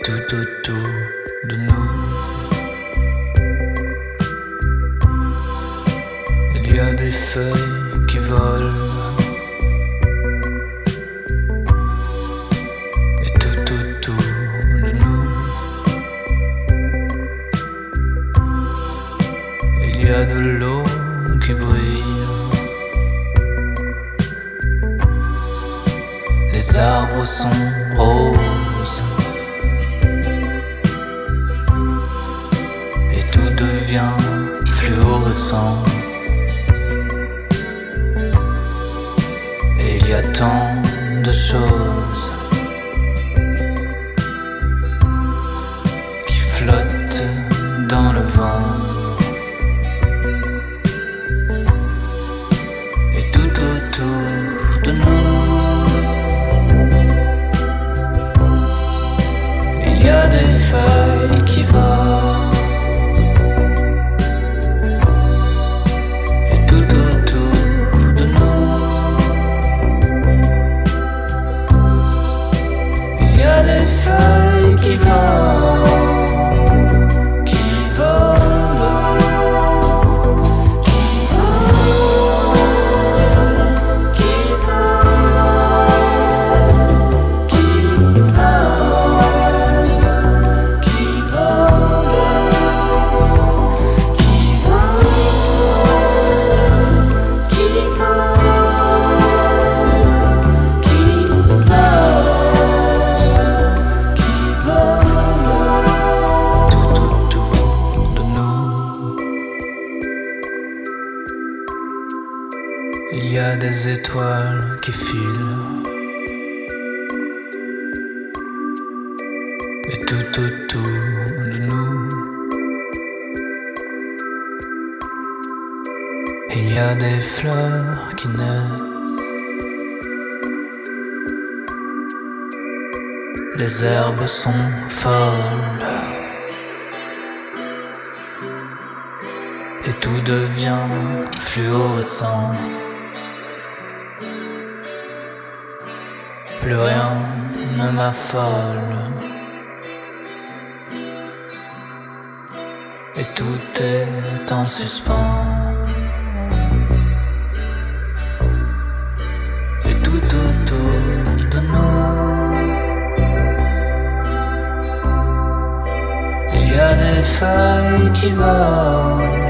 tout autour de nous. Il y a des feuilles qui volent. Et tout autour de nous. Il y a de l'eau qui brille. Les arbres sont roses. Devient fluorescent. Et il y a tant de choses Il y a des étoiles qui filent. Et tout autour de nous. Il y a des fleurs qui naissent. Les herbes sont folles. Et tout devient fluorescent. Plus rien ne m'affole. Et tout est en suspens. Et tout autour de nous, il y a des feuilles qui volent.